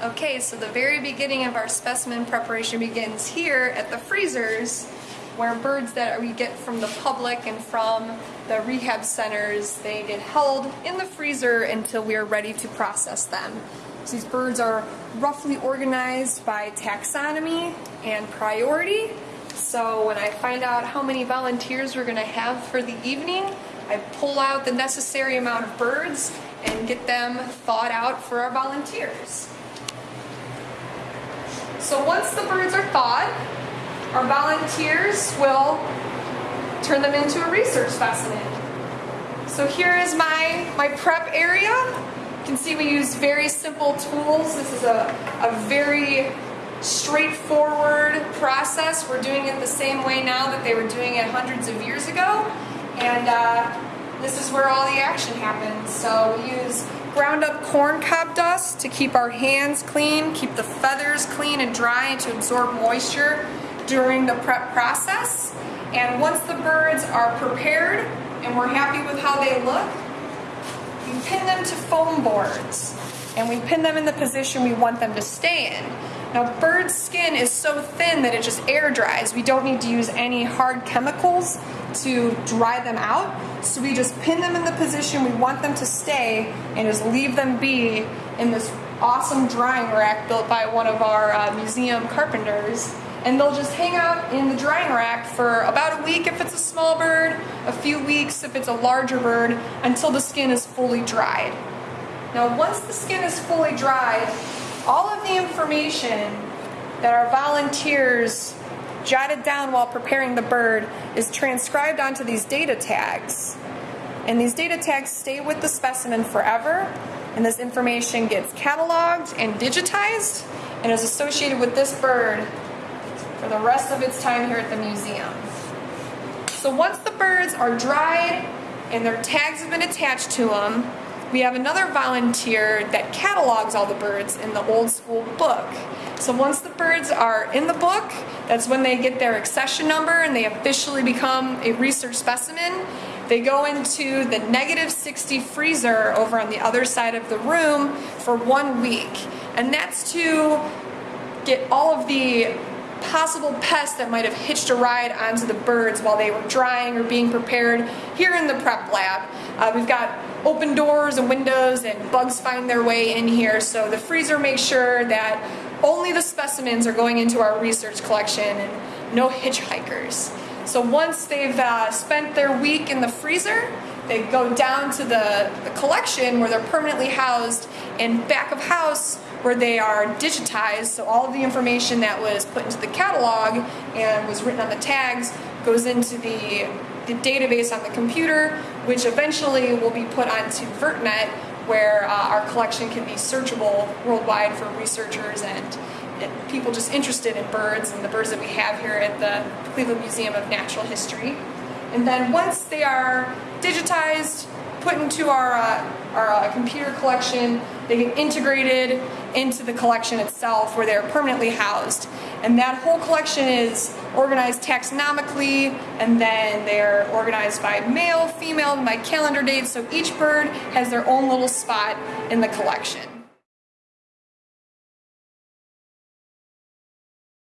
Okay, so the very beginning of our specimen preparation begins here at the freezers where birds that we get from the public and from the rehab centers, they get held in the freezer until we are ready to process them. So these birds are roughly organized by taxonomy and priority. So when I find out how many volunteers we're gonna have for the evening, I pull out the necessary amount of birds and get them thawed out for our volunteers. So once the birds are thawed, our volunteers will turn them into a research specimen. So here is my, my prep area. You can see we use very simple tools. This is a, a very straightforward process. We're doing it the same way now that they were doing it hundreds of years ago. And uh, this is where all the action happens. So we use ground up corn cob dust to keep our hands clean, keep the feathers clean and dry and to absorb moisture during the prep process. And once the birds are prepared and we're happy with how they look, we pin them to foam boards and we pin them in the position we want them to stay in. Now skin is so thin that it just air dries. We don't need to use any hard chemicals to dry them out. So we just pin them in the position we want them to stay and just leave them be in this awesome drying rack built by one of our uh, museum carpenters. And they'll just hang out in the drying rack for about a week if it's a small bird, a few weeks if it's a larger bird, until the skin is fully dried. Now once the skin is fully dried, all of the information that our volunteers jotted down while preparing the bird is transcribed onto these data tags. And these data tags stay with the specimen forever, and this information gets cataloged and digitized and is associated with this bird for the rest of its time here at the museum. So once the birds are dried and their tags have been attached to them, we have another volunteer that catalogs all the birds in the old school book. So once the birds are in the book, that's when they get their accession number and they officially become a research specimen. They go into the negative 60 freezer over on the other side of the room for one week. And that's to get all of the possible pests that might have hitched a ride onto the birds while they were drying or being prepared here in the prep lab. Uh, we've got open doors and windows and bugs find their way in here so the freezer makes sure that only the specimens are going into our research collection and no hitchhikers. So once they've uh, spent their week in the freezer, they go down to the, the collection where they're permanently housed and back of house where they are digitized, so all of the information that was put into the catalog and was written on the tags goes into the, the database on the computer, which eventually will be put onto VertNet, where uh, our collection can be searchable worldwide for researchers and, and people just interested in birds and the birds that we have here at the Cleveland Museum of Natural History. And then once they are digitized, put into our, uh, our uh, computer collection, they get integrated into the collection itself where they're permanently housed. And that whole collection is organized taxonomically and then they're organized by male, female, by calendar date, So each bird has their own little spot in the collection.